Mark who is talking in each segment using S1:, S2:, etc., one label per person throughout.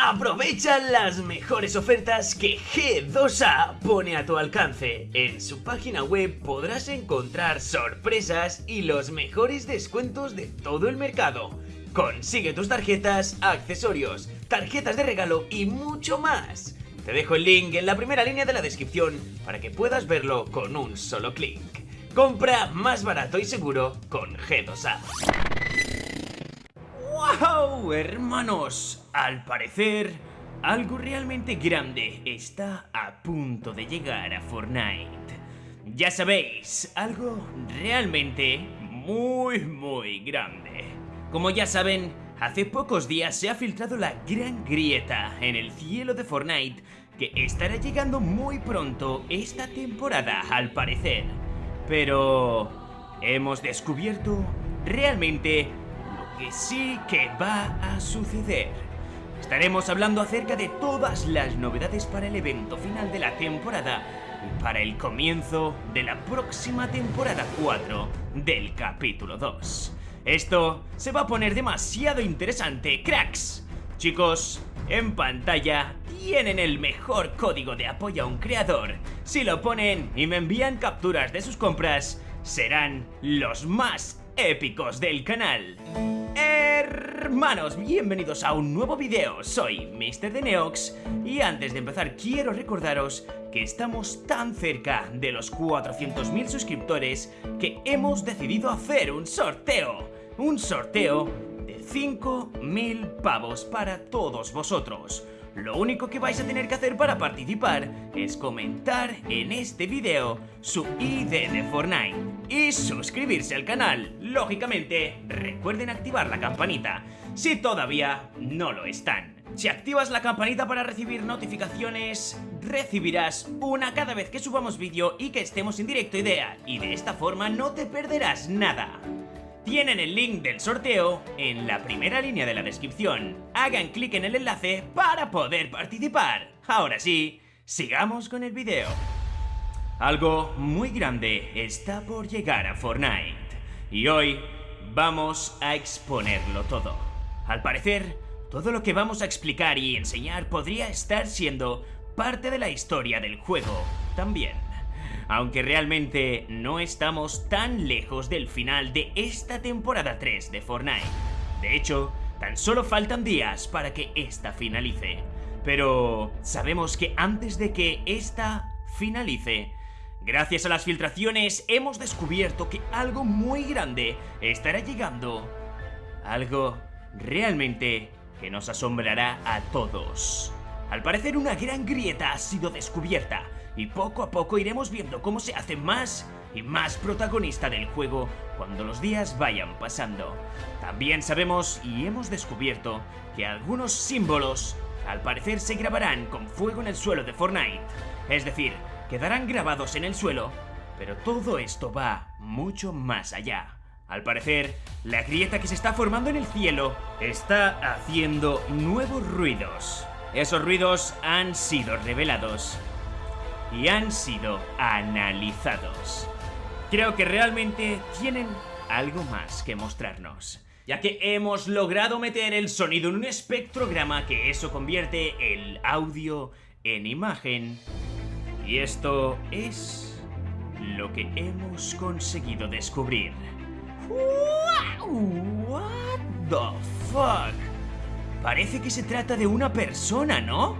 S1: Aprovecha las mejores ofertas que G2A pone a tu alcance. En su página web podrás encontrar sorpresas y los mejores descuentos de todo el mercado. Consigue tus tarjetas, accesorios, tarjetas de regalo y mucho más. Te dejo el link en la primera línea de la descripción para que puedas verlo con un solo clic. Compra más barato y seguro con G2A. ¡Wow, hermanos! Al parecer, algo realmente grande está a punto de llegar a Fortnite. Ya sabéis, algo realmente muy, muy grande. Como ya saben, hace pocos días se ha filtrado la gran grieta en el cielo de Fortnite que estará llegando muy pronto esta temporada al parecer. Pero hemos descubierto realmente que sí que va a suceder. Estaremos hablando acerca de todas las novedades para el evento final de la temporada y para el comienzo de la próxima temporada 4 del capítulo 2. Esto se va a poner demasiado interesante, cracks. Chicos, en pantalla tienen el mejor código de apoyo a un creador. Si lo ponen y me envían capturas de sus compras, serán los más épicos del canal. Hermanos, bienvenidos a un nuevo video, soy Mr. de Neox y antes de empezar quiero recordaros que estamos tan cerca de los 400.000 suscriptores que hemos decidido hacer un sorteo. Un sorteo de 5.000 pavos para todos vosotros. Lo único que vais a tener que hacer para participar es comentar en este video su ID de Fortnite y suscribirse al canal. Lógicamente, recuerden activar la campanita si todavía no lo están. Si activas la campanita para recibir notificaciones, recibirás una cada vez que subamos vídeo y que estemos en directo idea, y de esta forma no te perderás nada. Tienen el link del sorteo en la primera línea de la descripción. Hagan clic en el enlace para poder participar. Ahora sí, sigamos con el video. Algo muy grande está por llegar a Fortnite. Y hoy vamos a exponerlo todo. Al parecer, todo lo que vamos a explicar y enseñar podría estar siendo parte de la historia del juego también aunque realmente no estamos tan lejos del final de esta temporada 3 de Fortnite. De hecho, tan solo faltan días para que esta finalice. Pero sabemos que antes de que esta finalice, gracias a las filtraciones hemos descubierto que algo muy grande estará llegando. Algo realmente que nos asombrará a todos. Al parecer una gran grieta ha sido descubierta y poco a poco iremos viendo cómo se hace más y más protagonista del juego cuando los días vayan pasando. También sabemos y hemos descubierto que algunos símbolos al parecer se grabarán con fuego en el suelo de Fortnite. Es decir, quedarán grabados en el suelo, pero todo esto va mucho más allá. Al parecer, la grieta que se está formando en el cielo está haciendo nuevos ruidos. Esos ruidos han sido revelados y han sido analizados. Creo que realmente tienen algo más que mostrarnos, ya que hemos logrado meter el sonido en un espectrograma que eso convierte el audio en imagen. Y esto es lo que hemos conseguido descubrir. What the fuck? Parece que se trata de una persona, ¿no?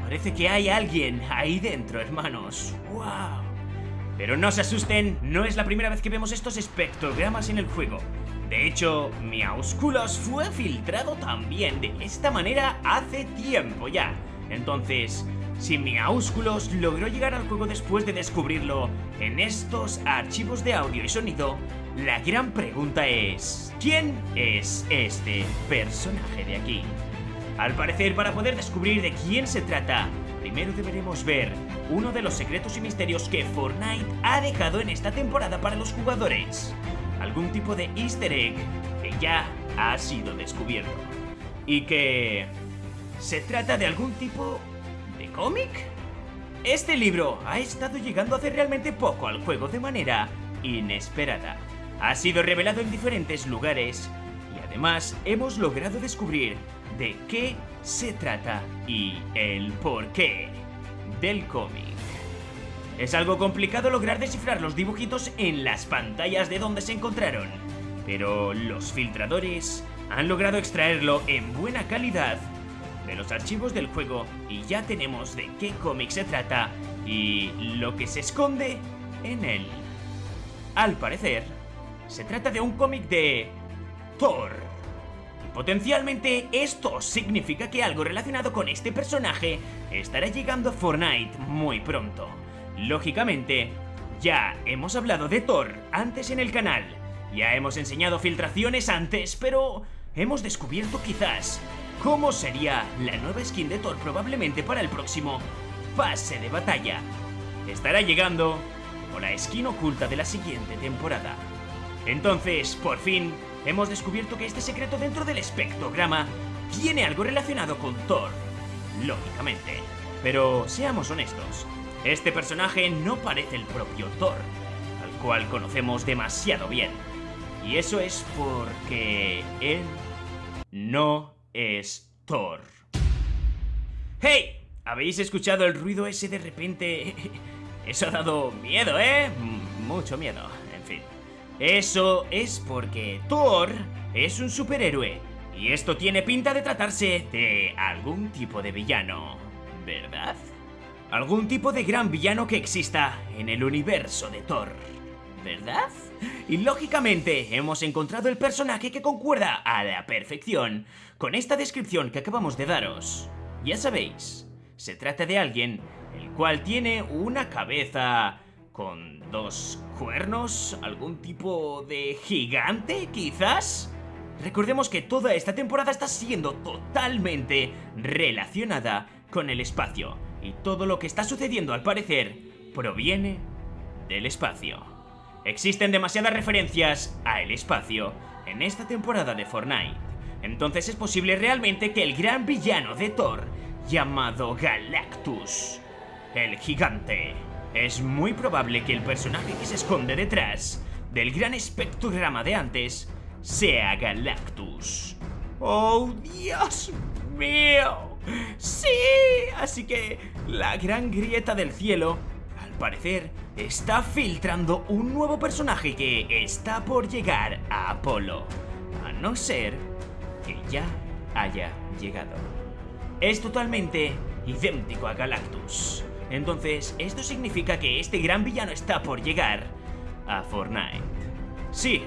S1: Parece que hay alguien ahí dentro, hermanos. ¡Wow! Pero no se asusten, no es la primera vez que vemos estos espectrogramas en el juego. De hecho, Miausculos fue filtrado también de esta manera hace tiempo ya. Entonces, si Miausculos logró llegar al juego después de descubrirlo en estos archivos de audio y sonido, la gran pregunta es, ¿quién es este personaje de aquí? Al parecer, para poder descubrir de quién se trata, primero deberemos ver uno de los secretos y misterios que Fortnite ha dejado en esta temporada para los jugadores. Algún tipo de easter egg que ya ha sido descubierto. Y que... ¿Se trata de algún tipo de cómic? Este libro ha estado llegando hace realmente poco al juego de manera inesperada. Ha sido revelado en diferentes lugares y además hemos logrado descubrir de qué se trata y el porqué del cómic. Es algo complicado lograr descifrar los dibujitos en las pantallas de donde se encontraron, pero los filtradores han logrado extraerlo en buena calidad de los archivos del juego y ya tenemos de qué cómic se trata y lo que se esconde en él. Al parecer, se trata de un cómic de Thor. Y potencialmente esto significa que algo relacionado con este personaje estará llegando a Fortnite muy pronto. Lógicamente, ya hemos hablado de Thor antes en el canal, ya hemos enseñado filtraciones antes, pero hemos descubierto quizás cómo sería la nueva skin de Thor probablemente para el próximo pase de batalla. Estará llegando con la skin oculta de la siguiente temporada. Entonces, por fin, hemos descubierto que este secreto dentro del espectrograma tiene algo relacionado con Thor, lógicamente. Pero seamos honestos, este personaje no parece el propio Thor, al cual conocemos demasiado bien. Y eso es porque él no es Thor. ¡Hey! ¿Habéis escuchado el ruido ese de repente? Eso ha dado miedo, ¿eh? mucho miedo. Eso es porque Thor es un superhéroe. Y esto tiene pinta de tratarse de algún tipo de villano, ¿verdad? Algún tipo de gran villano que exista en el universo de Thor, ¿verdad? Y lógicamente hemos encontrado el personaje que concuerda a la perfección con esta descripción que acabamos de daros. Ya sabéis, se trata de alguien el cual tiene una cabeza con dos cuernos, algún tipo de gigante quizás. Recordemos que toda esta temporada está siendo totalmente relacionada con el espacio y todo lo que está sucediendo al parecer proviene del espacio. Existen demasiadas referencias a el espacio en esta temporada de Fortnite, entonces es posible realmente que el gran villano de Thor, llamado Galactus, el gigante, es muy probable que el personaje que se esconde detrás del gran espectrograma de antes sea Galactus. ¡Oh, Dios mío! ¡Sí! Así que la gran grieta del cielo, al parecer, está filtrando un nuevo personaje que está por llegar a Apolo. A no ser que ya haya llegado. Es totalmente idéntico a Galactus. Entonces, esto significa que este gran villano está por llegar a Fortnite. Sí,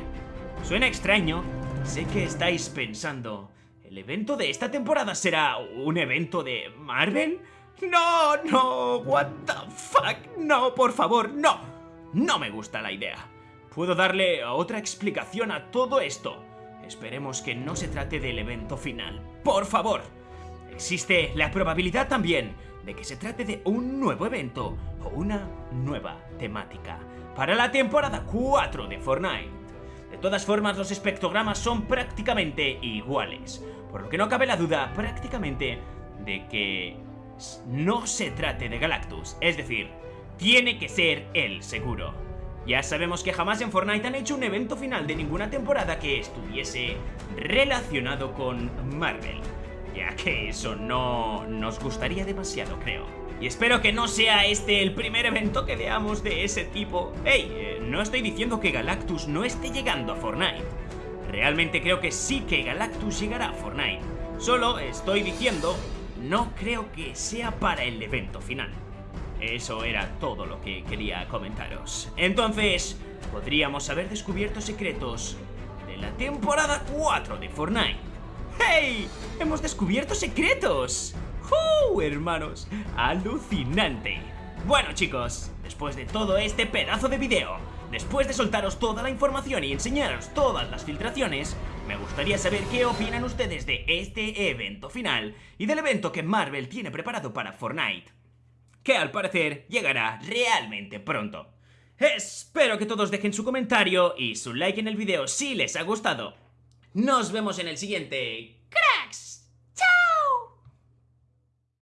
S1: suena extraño. Sé que estáis pensando, ¿el evento de esta temporada será un evento de Marvel? No, no, what the fuck, no, por favor, no. No me gusta la idea. Puedo darle otra explicación a todo esto. Esperemos que no se trate del evento final. Por favor. Existe la probabilidad también de que se trate de un nuevo evento o una nueva temática para la temporada 4 de Fortnite. De todas formas, los espectrogramas son prácticamente iguales, por lo que no cabe la duda prácticamente de que no se trate de Galactus, es decir, tiene que ser el seguro. Ya sabemos que jamás en Fortnite han hecho un evento final de ninguna temporada que estuviese relacionado con Marvel ya que eso no nos gustaría demasiado, creo. Y espero que no sea este el primer evento que veamos de ese tipo. ¡Ey! Eh, no estoy diciendo que Galactus no esté llegando a Fortnite. Realmente creo que sí que Galactus llegará a Fortnite. Solo estoy diciendo, no creo que sea para el evento final. Eso era todo lo que quería comentaros. Entonces, podríamos haber descubierto secretos de la temporada 4 de Fortnite. ¡Hey! ¡Hemos descubierto secretos! ¡Uh, hermanos! ¡Alucinante! Bueno chicos, después de todo este pedazo de video, después de soltaros toda la información y enseñaros todas las filtraciones, me gustaría saber qué opinan ustedes de este evento final y del evento que Marvel tiene preparado para Fortnite, que al parecer llegará realmente pronto. Espero que todos dejen su comentario y su like en el video si les ha gustado. Nos vemos en el siguiente. ¡Cracks!